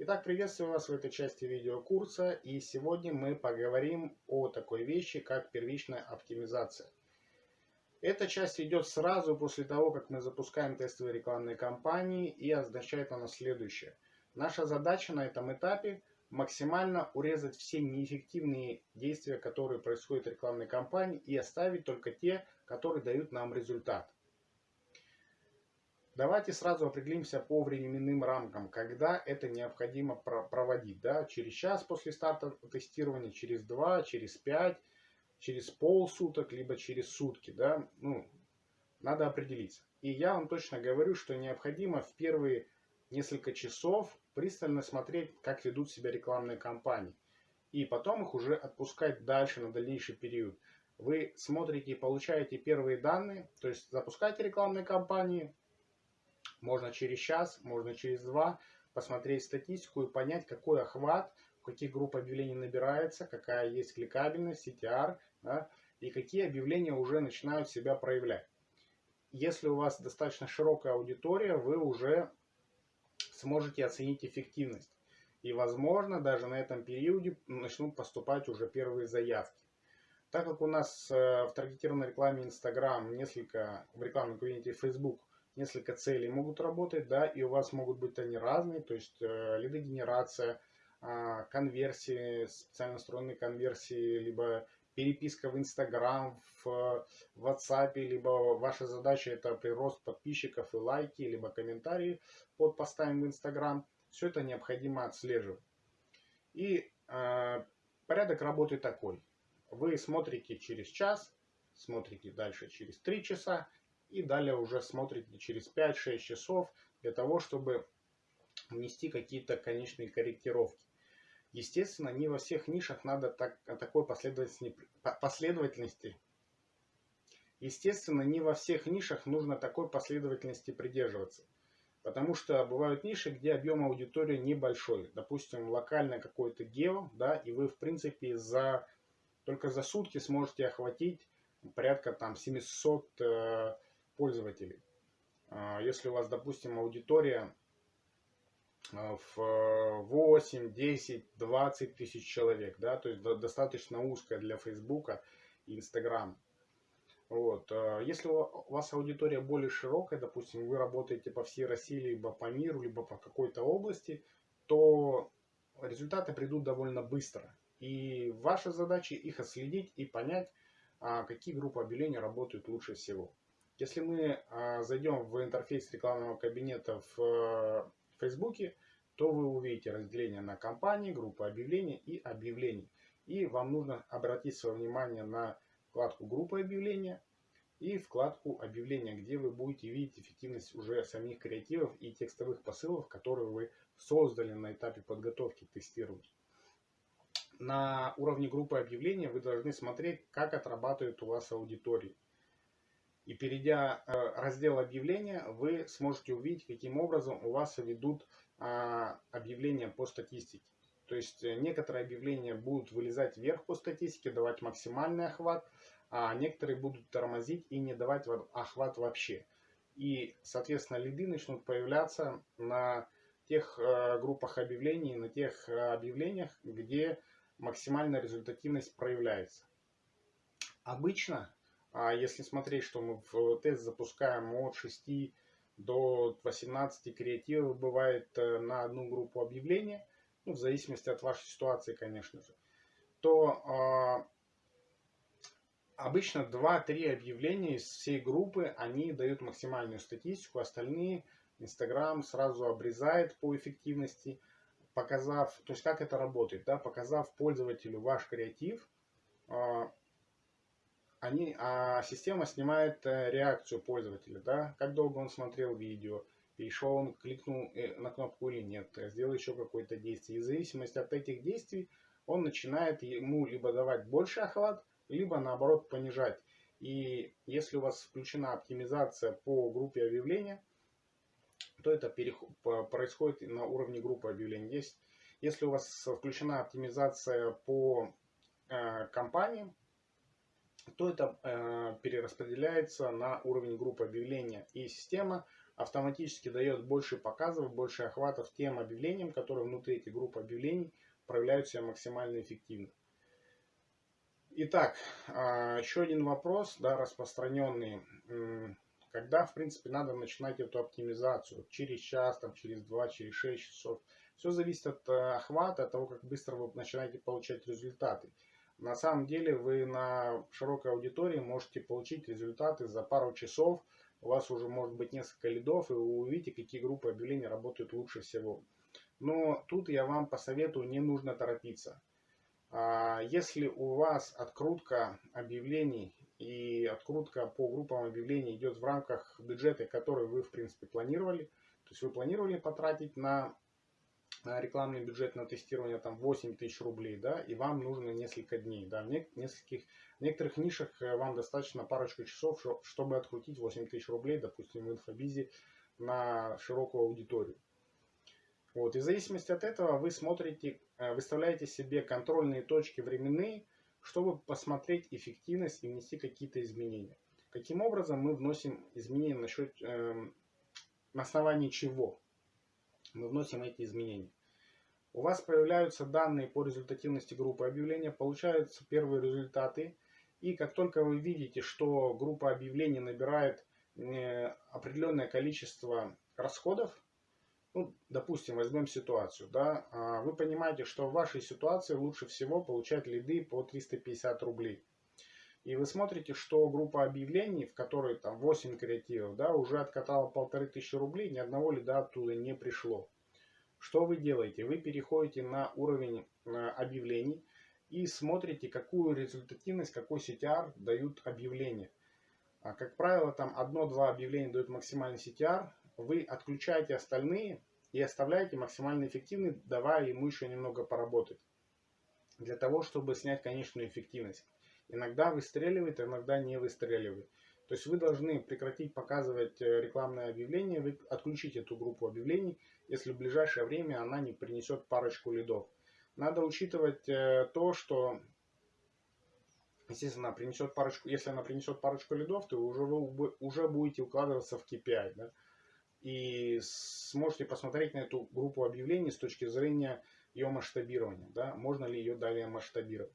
Итак, приветствую вас в этой части видеокурса и сегодня мы поговорим о такой вещи, как первичная оптимизация. Эта часть идет сразу после того, как мы запускаем тестовые рекламные кампании и означает она следующее. Наша задача на этом этапе максимально урезать все неэффективные действия, которые происходят в рекламной кампании и оставить только те, которые дают нам результат. Давайте сразу определимся по временным рамкам, когда это необходимо проводить. Да? Через час после старта тестирования, через два, через пять, через полсуток, либо через сутки. Да? Ну, надо определиться. И я вам точно говорю, что необходимо в первые несколько часов пристально смотреть, как ведут себя рекламные кампании. И потом их уже отпускать дальше на дальнейший период. Вы смотрите и получаете первые данные, то есть запускаете рекламные кампании, можно через час, можно через два посмотреть статистику и понять, какой охват, в каких групп объявлений набирается, какая есть кликабельность, CTR, да, и какие объявления уже начинают себя проявлять. Если у вас достаточно широкая аудитория, вы уже сможете оценить эффективность. И, возможно, даже на этом периоде начнут поступать уже первые заявки. Так как у нас э, в таргетированной рекламе Instagram, несколько в рекламном кабинете Facebook несколько целей могут работать, да, и у вас могут быть они разные, то есть э, лидогенерация, э, конверсии, специально настроенные конверсии, либо переписка в Instagram, в WhatsApp, либо ваша задача это прирост подписчиков и лайки, либо комментарии под постами в Instagram. Все это необходимо отслеживать. И э, порядок работы такой. Вы смотрите через час, смотрите дальше через 3 часа и далее уже смотрите через 5-6 часов для того, чтобы внести какие-то конечные корректировки. Естественно, не во всех нишах надо так, такой последовательности, последовательности. Естественно, не во всех нишах нужно такой последовательности придерживаться. Потому что бывают ниши, где объем аудитории небольшой. Допустим, локальное какое-то гео, да, и вы, в принципе, за, только за сутки сможете охватить порядка там 700 э, пользователей. А, если у вас, допустим, аудитория а, в 8, 10, 20 тысяч человек, да, то есть достаточно узкая для Фейсбука и Инстаграма. Вот. А, если у вас аудитория более широкая, допустим, вы работаете по всей России, либо по миру, либо по какой-то области, то результаты придут довольно быстро. И ваша задача их отследить и понять, какие группы объявлений работают лучше всего. Если мы а, зайдем в интерфейс рекламного кабинета в э, Фейсбуке, то вы увидите разделение на компании, группы объявлений и объявлений. И вам нужно обратить свое внимание на вкладку группы объявления и вкладку объявления, где вы будете видеть эффективность уже самих креативов и текстовых посылов, которые вы создали на этапе подготовки к тестированию. На уровне группы объявления вы должны смотреть, как отрабатывает у вас аудитория. И перейдя э, раздел объявления, вы сможете увидеть, каким образом у вас ведут а, объявления по статистике. То есть э, некоторые объявления будут вылезать вверх по статистике, давать максимальный охват, а некоторые будут тормозить и не давать охват вообще. И, соответственно, лиды начнут появляться на тех э, группах объявлений, на тех объявлениях, где максимальная результативность проявляется. Обычно а если смотреть, что мы в тест запускаем от 6 до 18 креативов бывает э, на одну группу объявления, ну, в зависимости от вашей ситуации, конечно же, то э, обычно 2-3 объявления из всей группы, они дают максимальную статистику, остальные Инстаграм сразу обрезает по эффективности, показав, то есть как это работает, да, показав пользователю ваш креатив, э, они, а система снимает э, реакцию пользователя, да, как долго он смотрел видео, перешел он, кликнул э, на кнопку или нет, сделал еще какое-то действие. И в зависимости от этих действий он начинает ему либо давать больше охват, либо наоборот понижать. И если у вас включена оптимизация по группе объявления, то это происходит на уровне группы объявлений. Есть, если у вас включена оптимизация по э, компаниям, то это э, перераспределяется на уровень группы объявления. И система автоматически дает больше показов, больше охватов тем объявлениям, которые внутри этих групп объявлений проявляют себя максимально эффективно. Итак, а, еще один вопрос, да, распространенный. Когда, в принципе, надо начинать эту оптимизацию? Через час, там, через два, через шесть часов. Все зависит от э, охвата, от того, как быстро вы начинаете получать результаты. На самом деле вы на широкой аудитории можете получить результаты за пару часов. У вас уже может быть несколько лидов, и вы увидите, какие группы объявлений работают лучше всего. Но тут я вам посоветую, не нужно торопиться. А, если у вас открутка объявлений и открутка по группам объявлений идет в рамках бюджета, который вы в принципе планировали, то есть вы планировали потратить на рекламный бюджет на тестирование там 8 тысяч рублей, да, и вам нужно несколько дней, да, в, нескольких, в некоторых нишах э, вам достаточно парочку часов, чтобы открутить 8 тысяч рублей, допустим, в инфобизе на широкую аудиторию. Вот, и в зависимости от этого вы смотрите, э, выставляете себе контрольные точки временные, чтобы посмотреть эффективность и внести какие-то изменения. Каким образом мы вносим изменения насчет, э, эм, на основании чего? мы вносим эти изменения. У вас появляются данные по результативности группы объявления, получаются первые результаты. И как только вы видите, что группа объявлений набирает э, определенное количество расходов, ну, допустим, возьмем ситуацию, да, а, вы понимаете, что в вашей ситуации лучше всего получать лиды по 350 рублей. И вы смотрите, что группа объявлений, в которой там 8 креативов, да, уже откатала полторы тысячи рублей, ни одного лида оттуда не пришло. Что вы делаете? Вы переходите на уровень э, объявлений и смотрите, какую результативность, какой CTR дают объявления. А, как правило, там одно-два объявления дают максимальный CTR. Вы отключаете остальные и оставляете максимально эффективный, давая ему еще немного поработать. Для того, чтобы снять конечную эффективность. Иногда выстреливает, иногда не выстреливает. То есть вы должны прекратить показывать э, рекламное объявление, вы отключить эту группу объявлений, если в ближайшее время она не принесет парочку лидов. Надо учитывать э, то, что, естественно, принесет парочку, если она принесет парочку лидов, то уже вы уже будете укладываться в KPI. Да? И сможете посмотреть на эту группу объявлений с точки зрения ее масштабирования. Да? Можно ли ее далее масштабировать.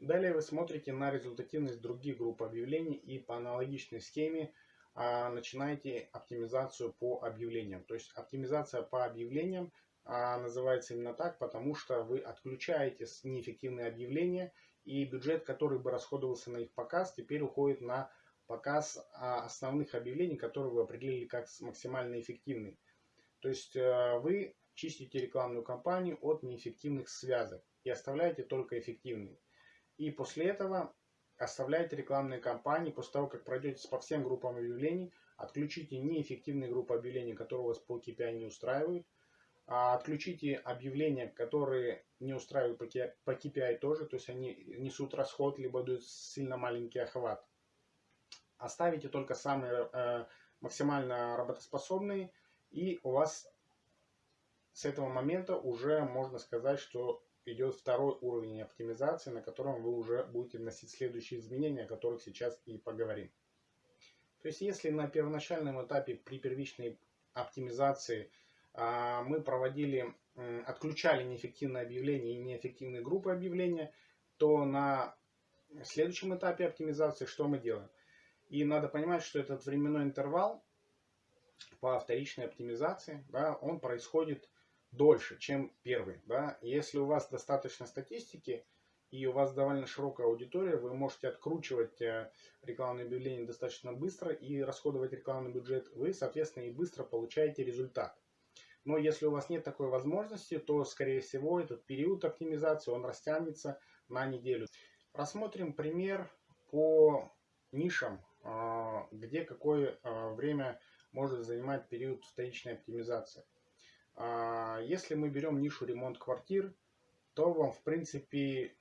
Далее вы смотрите на результативность других групп объявлений и по аналогичной схеме а, начинаете оптимизацию по объявлениям. То есть оптимизация по объявлениям а, называется именно так, потому что вы отключаете неэффективные объявления и бюджет, который бы расходовался на их показ, теперь уходит на показ а, основных объявлений, которые вы определили как максимально эффективные. То есть а, вы чистите рекламную кампанию от неэффективных связок и оставляете только эффективные. И после этого оставляйте рекламные кампании. После того, как пройдете по всем группам объявлений, отключите неэффективные группы объявлений, которые у вас по KPI не устраивают. А отключите объявления, которые не устраивают по KPI тоже, то есть они несут расход, либо дают сильно маленький охват. Оставите только самые э, максимально работоспособные, и у вас с этого момента уже можно сказать, что идет второй уровень оптимизации, на котором вы уже будете вносить следующие изменения, о которых сейчас и поговорим. То есть, если на первоначальном этапе при первичной оптимизации а, мы проводили, отключали неэффективные объявления и неэффективные группы объявления, то на следующем этапе оптимизации что мы делаем? И надо понимать, что этот временной интервал по вторичной оптимизации, да, он происходит дольше, чем первый. Да? Если у вас достаточно статистики и у вас довольно широкая аудитория, вы можете откручивать э, рекламные объявления достаточно быстро и расходовать рекламный бюджет, вы, соответственно, и быстро получаете результат. Но если у вас нет такой возможности, то, скорее всего, этот период оптимизации, он растянется на неделю. Рассмотрим пример по нишам, а, где какое а, время может занимать период вторичной оптимизации. А, если мы берем нишу ремонт квартир, то вам, в принципе,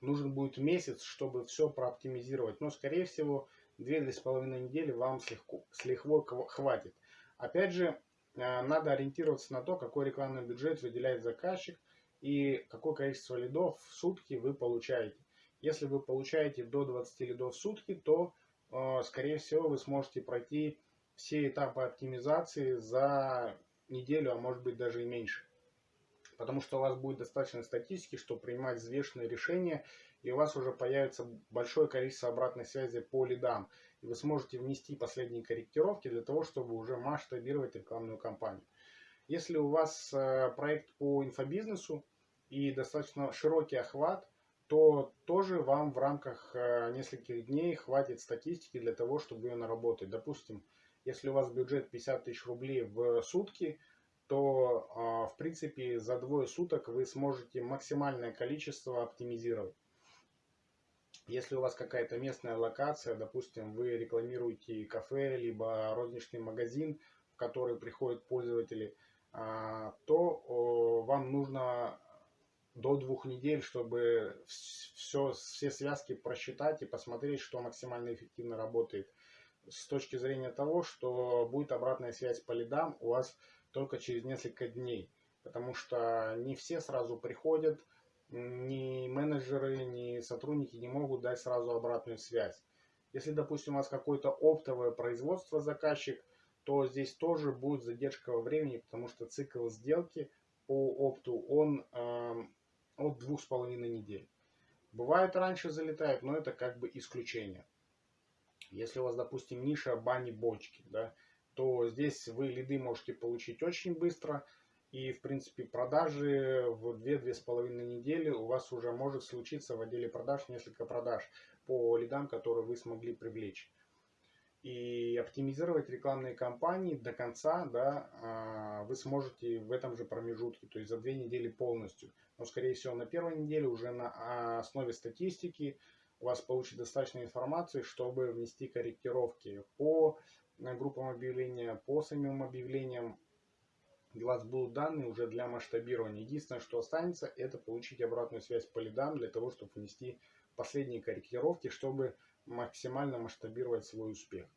нужен будет месяц, чтобы все прооптимизировать. Но, скорее всего, 2-2,5 недели вам с, легко, с лихвой хватит. Опять же, а, надо ориентироваться на то, какой рекламный бюджет выделяет заказчик и какое количество лидов в сутки вы получаете. Если вы получаете до 20 лидов в сутки, то, а, скорее всего, вы сможете пройти все этапы оптимизации за неделю, а может быть даже и меньше. Потому что у вас будет достаточно статистики, чтобы принимать взвешенные решения, и у вас уже появится большое количество обратной связи по лидам. И вы сможете внести последние корректировки для того, чтобы уже масштабировать рекламную кампанию. Если у вас э, проект по инфобизнесу и достаточно широкий охват, то тоже вам в рамках э, нескольких дней хватит статистики для того, чтобы ее наработать. Допустим, если у вас бюджет 50 тысяч рублей в сутки, то а, в принципе за двое суток вы сможете максимальное количество оптимизировать. Если у вас какая-то местная локация, допустим, вы рекламируете кафе, либо розничный магазин, в который приходят пользователи, а, то вам нужно до двух недель, чтобы все, все связки просчитать и посмотреть, что максимально эффективно работает. С точки зрения того, что будет обратная связь по лидам у вас только через несколько дней. Потому что не все сразу приходят, ни менеджеры, ни сотрудники не могут дать сразу обратную связь. Если, допустим, у вас какое-то оптовое производство заказчик, то здесь тоже будет задержка во времени, потому что цикл сделки по опту, он э, от двух с половиной недель. Бывает раньше залетает, но это как бы исключение. Если у вас, допустим, ниша бани-бочки, да, то здесь вы лиды можете получить очень быстро. И, в принципе, продажи в 2-2,5 недели у вас уже может случиться в отделе продаж несколько продаж по лидам, которые вы смогли привлечь. И оптимизировать рекламные кампании до конца да, а, вы сможете в этом же промежутке, то есть за две недели полностью. Но, скорее всего, на первой неделе уже на основе статистики у вас получит достаточно информации, чтобы внести корректировки по группам объявления, по самим объявлениям. У вас будут данные уже для масштабирования. Единственное, что останется, это получить обратную связь по лидам для того, чтобы внести последние корректировки, чтобы максимально масштабировать свой успех.